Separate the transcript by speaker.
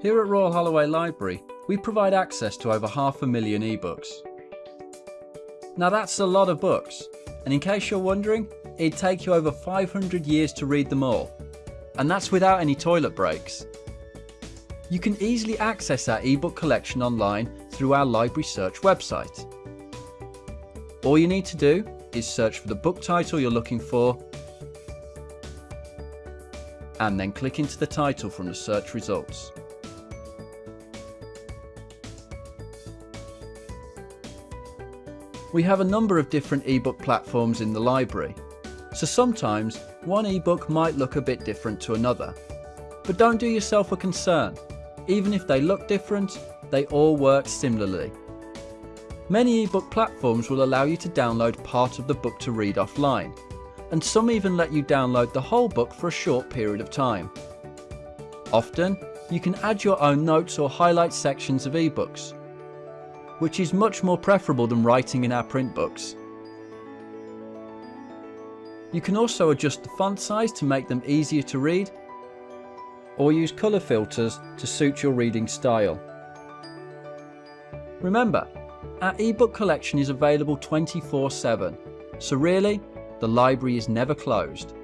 Speaker 1: Here at Royal Holloway Library, we provide access to over half a million ebooks. Now that's a lot of books, and in case you're wondering, it'd take you over 500 years to read them all. And that's without any toilet breaks. You can easily access our ebook collection online through our library search website. All you need to do is search for the book title you're looking for and then click into the title from the search results. We have a number of different ebook platforms in the library, so sometimes one ebook might look a bit different to another. But don't do yourself a concern, even if they look different, they all work similarly. Many ebook platforms will allow you to download part of the book to read offline, and some even let you download the whole book for a short period of time. Often, you can add your own notes or highlight sections of ebooks, which is much more preferable than writing in our print books. You can also adjust the font size to make them easier to read, or use colour filters to suit your reading style. Remember, our ebook collection is available 24-7, so really, the library is never closed.